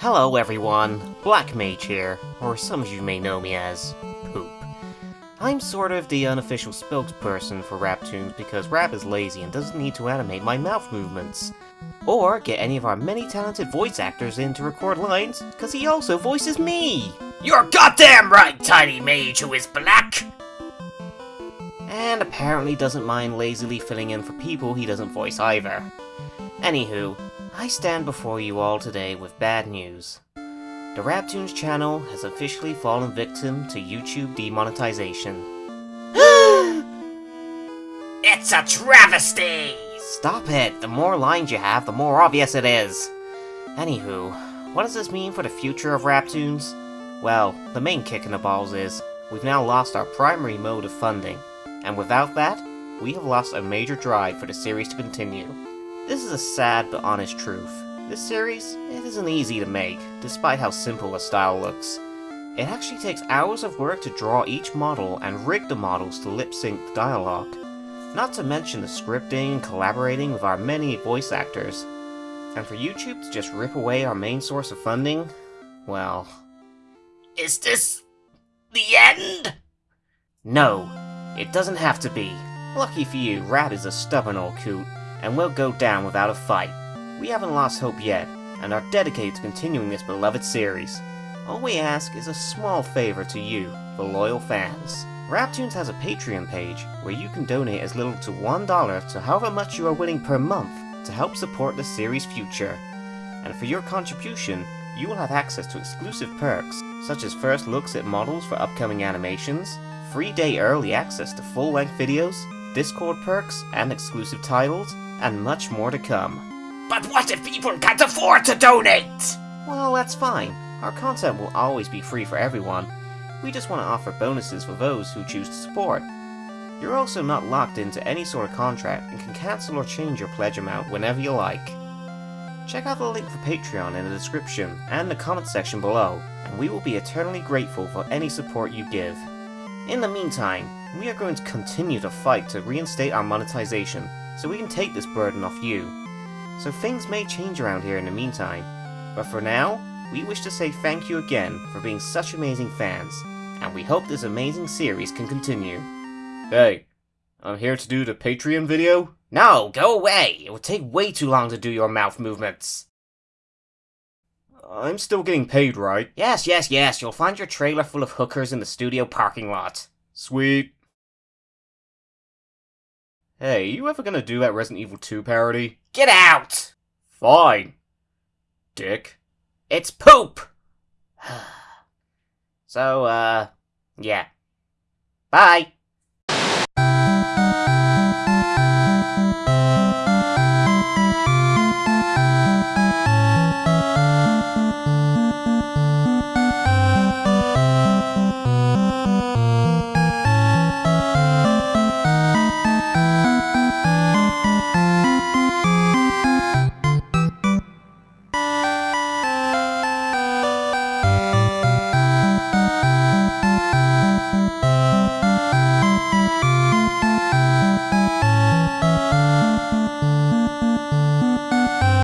Hello everyone, Black Mage here, or some of you may know me as Poop. I'm sort of the unofficial spokesperson for Raptoons because Rap is lazy and doesn't need to animate my mouth movements. Or get any of our many talented voice actors in to record lines, because he also voices me! You're goddamn right, Tiny Mage who is black! And apparently doesn't mind lazily filling in for people he doesn't voice either. Anywho, I stand before you all today with bad news. The Raptoons channel has officially fallen victim to YouTube demonetization. It's a travesty! Stop it! The more lines you have, the more obvious it is! Anywho, what does this mean for the future of Raptoons? Well, the main kick in the balls is, we've now lost our primary mode of funding, and without that, we have lost a major drive for the series to continue. This is a sad but honest truth. This series, it isn't easy to make, despite how simple a style looks. It actually takes hours of work to draw each model and rig the models to lip-sync the dialogue. Not to mention the scripting and collaborating with our many voice actors. And for YouTube to just rip away our main source of funding, well... Is this... the end? No, it doesn't have to be. Lucky for you, Rap is a stubborn old coot, and we'll go down without a fight. We haven't lost hope yet, and are dedicated to continuing this beloved series. All we ask is a small favor to you, the loyal fans. Raptoons has a Patreon page, where you can donate as little to $1 to however much you are willing per month to help support the series' future. And for your contribution, you will have access to exclusive perks, such as first looks at models for upcoming animations, free day early access to full-length videos, Discord perks, and exclusive titles, and much more to come. But what if people can't afford to donate? Well, that's fine. Our content will always be free for everyone. We just want to offer bonuses for those who choose to support. You're also not locked into any sort of contract and can cancel or change your pledge amount whenever you like. Check out the link for Patreon in the description and the comment section below, and we will be eternally grateful for any support you give. In the meantime, we are going to continue to fight to reinstate our monetization, so we can take this burden off you. So things may change around here in the meantime, but for now, we wish to say thank you again for being such amazing fans, and we hope this amazing series can continue. Hey, I'm here to do the Patreon video? No, go away! It will take way too long to do your mouth movements. I'm still getting paid, right? Yes, yes, yes, you'll find your trailer full of hookers in the studio parking lot. Sweet. Hey, you ever gonna do that Resident Evil 2 parody? Get out! Fine. Dick. It's poop! so, uh, yeah. Bye!